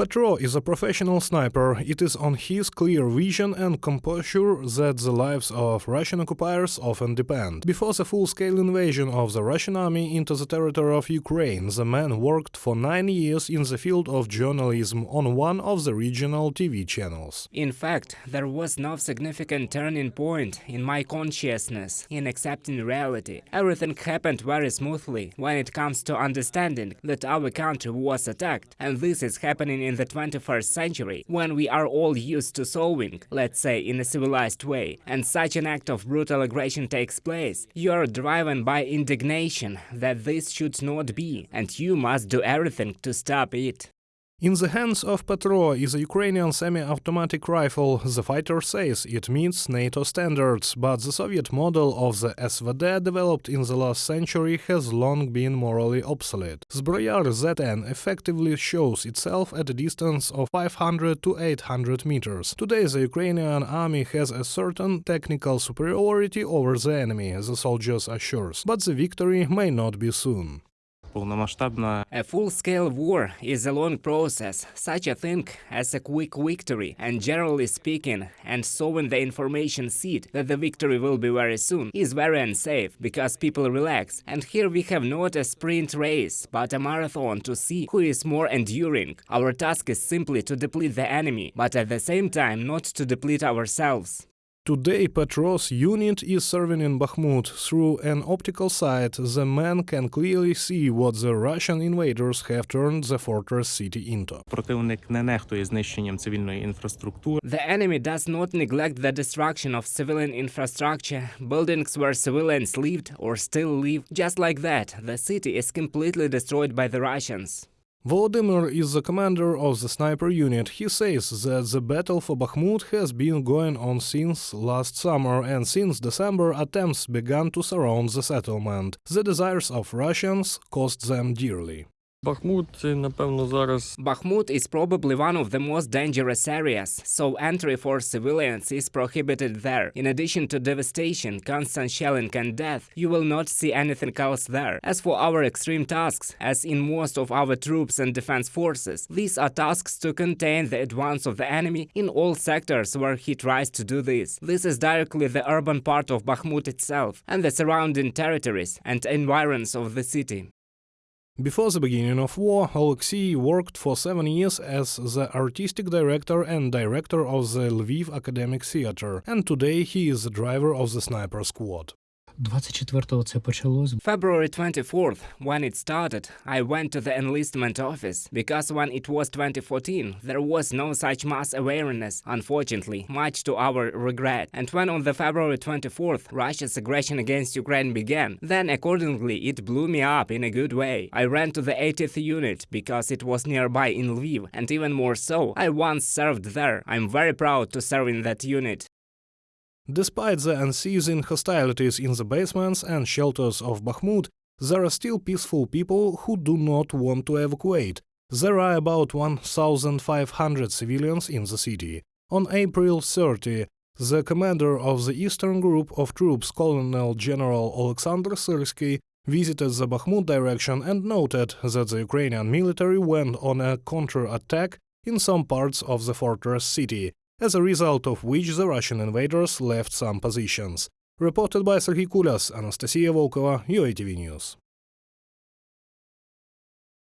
Petro is a professional sniper. It is on his clear vision and composure that the lives of Russian occupiers often depend. Before the full-scale invasion of the Russian army into the territory of Ukraine, the man worked for nine years in the field of journalism on one of the regional TV channels. In fact, there was no significant turning point in my consciousness in accepting reality. Everything happened very smoothly when it comes to understanding that our country was attacked, and this is happening in in the 21st century, when we are all used to solving, let's say, in a civilized way, and such an act of brutal aggression takes place, you are driven by indignation that this should not be, and you must do everything to stop it. In the hands of Petro is a Ukrainian semi-automatic rifle. The fighter says it meets NATO standards, but the Soviet model of the SVD developed in the last century has long been morally obsolete. Zbroyar ZN effectively shows itself at a distance of 500 to 800 meters. Today the Ukrainian army has a certain technical superiority over the enemy, the soldiers assures, but the victory may not be soon. A full-scale war is a long process, such a thing as a quick victory, and generally speaking, and sowing the information seed that the victory will be very soon is very unsafe, because people relax, and here we have not a sprint race, but a marathon to see who is more enduring. Our task is simply to deplete the enemy, but at the same time not to deplete ourselves. Today, Petro's unit is serving in Bakhmut. Through an optical sight, the man can clearly see what the Russian invaders have turned the fortress city into. The enemy does not neglect the destruction of civilian infrastructure. Buildings where civilians lived or still live. Just like that, the city is completely destroyed by the Russians. Volodymyr is the commander of the sniper unit. He says that the battle for Bakhmut has been going on since last summer and since December attempts began to surround the settlement. The desires of Russians cost them dearly. Бахмут, це, напевно, зараз Bakhmut is probably one of the most dangerous areas, so entry for civilians is prohibited there. In addition to devastation, constant shelling and death, you will not see anything else there. As for our extreme tasks, as in most of our troops and defense forces, these are tasks to contain the advance of the enemy in all sectors where he tries to do this. This is directly the urban part of Bakhmut itself and the surrounding territories and environs of the city. Before the beginning of war, Alexei worked for seven years as the artistic director and director of the Lviv Academic Theatre, and today he is the driver of the sniper squad. 24-го це почалось. February 24th, when it started, I went to the enlistment office, because when it was 2014, there was no such mass awareness, unfortunately, much to our regret. And when on the February 24th, Russia's aggression against Ukraine began, then accordingly it blew me up in a good way. I ran to the 80th unit, because it was nearby in Lviv, and even more so, I once served there. I'm very proud to serve in that unit. Despite the unceasing hostilities in the basements and shelters of Bakhmut, there are still peaceful people who do not want to evacuate. There are about 1,500 civilians in the city. On April 30, the commander of the Eastern Group of Troops, Colonel General Alexander Syrsky, visited the Bakhmut direction and noted that the Ukrainian military went on a counter-attack in some parts of the fortress city, as a result of which the Russian invaders left some positions. Reported by Serhiy Kulyas, Anastasia Volkova, UATV News.